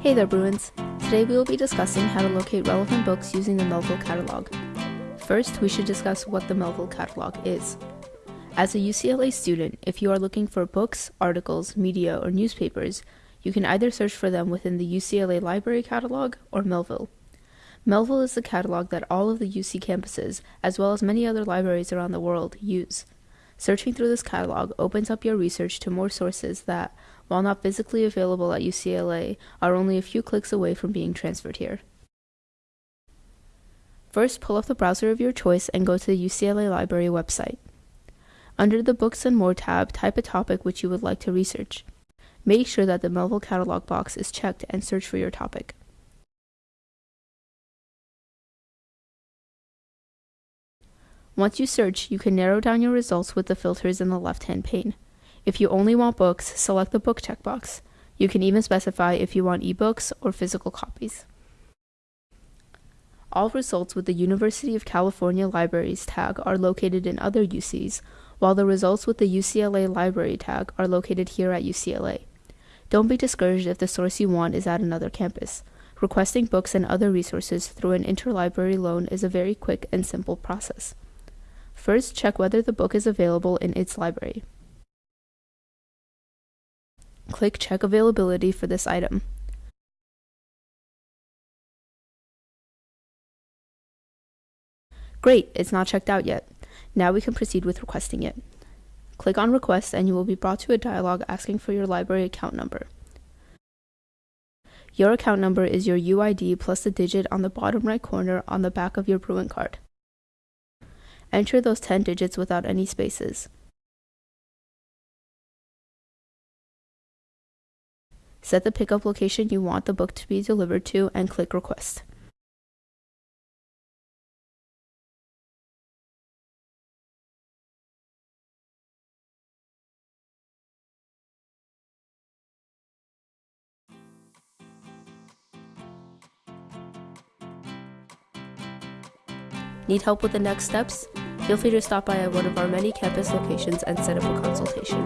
Hey there, Bruins! Today we will be discussing how to locate relevant books using the Melvyl Catalog. First, we should discuss what the Melvyl Catalog is. As a UCLA student, if you are looking for books, articles, media, or newspapers, you can either search for them within the UCLA Library Catalog or Melvyl. Melvyl is the catalog that all of the UC campuses, as well as many other libraries around the world, use. Searching through this catalog opens up your research to more sources that, while not physically available at UCLA, are only a few clicks away from being transferred here. First, pull up the browser of your choice and go to the UCLA Library website. Under the Books and More tab, type a topic which you would like to research. Make sure that the Melvyl catalog box is checked and search for your topic. Once you search, you can narrow down your results with the filters in the left-hand pane. If you only want books, select the book checkbox. You can even specify if you want ebooks or physical copies. All results with the University of California Libraries tag are located in other UCs, while the results with the UCLA Library tag are located here at UCLA. Don't be discouraged if the source you want is at another campus. Requesting books and other resources through an interlibrary loan is a very quick and simple process. First, check whether the book is available in its library. Click Check Availability for this item. Great, it's not checked out yet. Now we can proceed with requesting it. Click on Request and you will be brought to a dialog asking for your library account number. Your account number is your UID plus the digit on the bottom right corner on the back of your Bruin card. Enter those 10 digits without any spaces. Set the pickup location you want the book to be delivered to and click Request. Need help with the next steps? Feel free to stop by at one of our many campus locations and set up a consultation.